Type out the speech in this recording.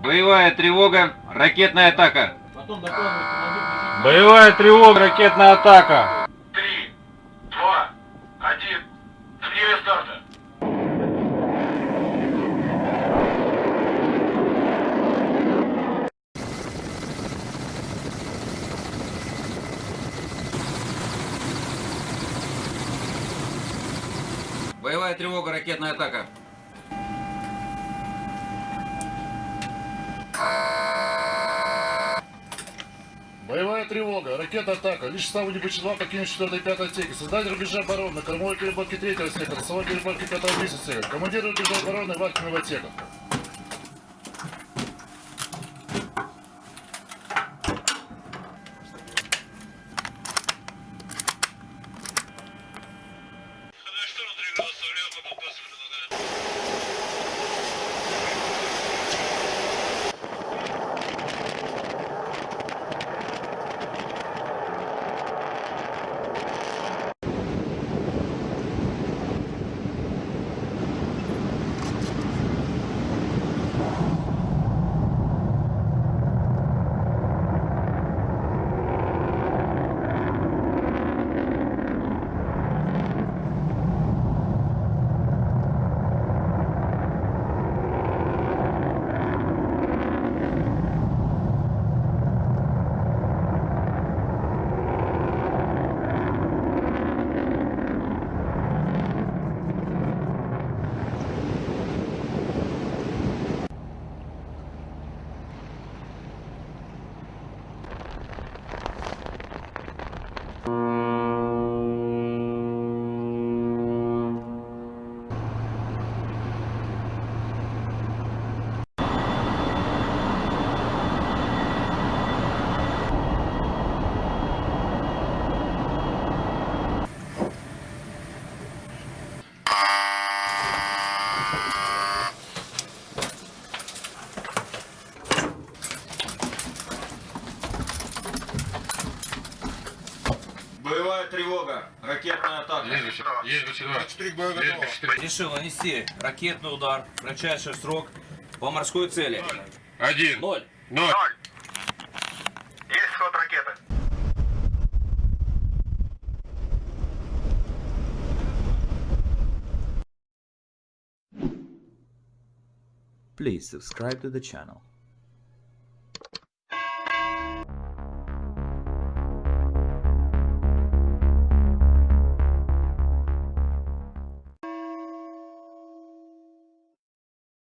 Боевая тревога, ракетная атака. Боевая тревога, ракетная атака. Три, два, один. Время старта. Боевая тревога, ракетная атака. Боевая тревога, ракета атака. Лишь ставу не почитал покинуть 4 и 5 отсеки. Создать рубежа обороны кормовой переборке 3 отсека, носовой переборке 5 отсека. Командир рубежа обороны в отсеках. Боевая тревога, ракетная атака. Решил нанести ракетный удар в кратчайший срок по морской цели. Один. Ноль. Ноль. Есть ход ракеты. Please subscribe to the channel.